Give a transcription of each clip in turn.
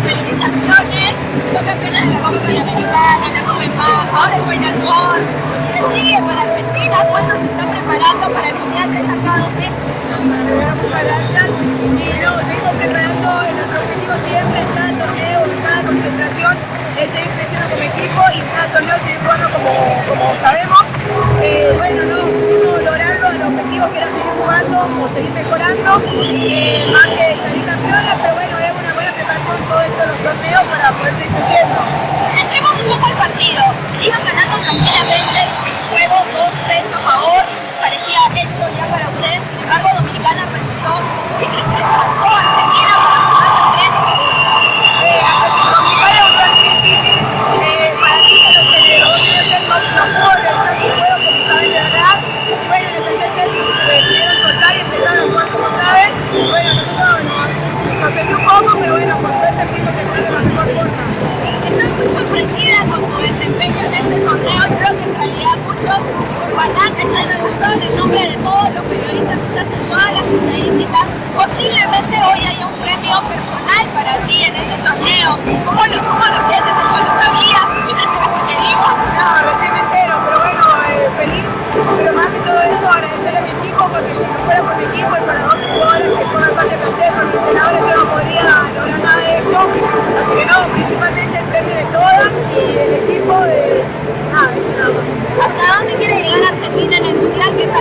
felicitaciones, son campeones de la Copa Panamericana, la Copa Paz, ahora el Final Four, ¿qué sigue para Argentina? ¿Cuándo se está preparando para el Mundial de gracias. Y no, seguimos preparando nuestro objetivo siempre, en cada torneo, en concentración, es seguir creciendo como equipo y en cada torneo seguir jugando como, sabemos. Eh, bueno, no, pudimos lograrlo, el objetivo que era seguir jugando o seguir mejorando, eh, más que salir pero bueno, es una buena preparación todo esto de los torneos para poder seguir creciendo. Entremos un poco al partido. Iban ganando tranquilamente el juego 2 sets a favor. Parecía hecho ya para ustedes. Sin embargo, Dominicana restó. ¿Qué crees que faltó a Argentina para sumar también? Eh, Dominicana es un gran difícil, eh, para mí es lo que los primeros sets no, no pudo realizar su juego como saben de verdad. Y bueno, en el tercer set eh, pudieron soltar y empezaron a jugar como saben. Y bueno, nosotros nos, nos sorprendió un poco, pero bueno, por suerte fuimos terminando de la mejor forma. Estoy muy sorprendida con tu desempeño en este torneo. Creo que en urbanantes han anotado en nombre de todos los periodistas que hacen todas las estadísticas. Posiblemente hoy haya un premio personal para ti en este torneo. ¿Cómo lo, cómo lo sientes? ¿Eso lo sabías? ¿Posiblemente me te digo? No, recién me entero, pero bueno, eh, feliz. Pero más que todo eso, agradecerle a mi equipo, porque si no fuera por mi equipo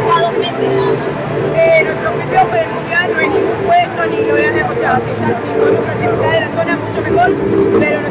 cada dos meses. Eh, nuestro museo presencial no hay ningún juego ni lo novedades demasiado, así están, si podemos clasificar de la zona mucho mejor, pero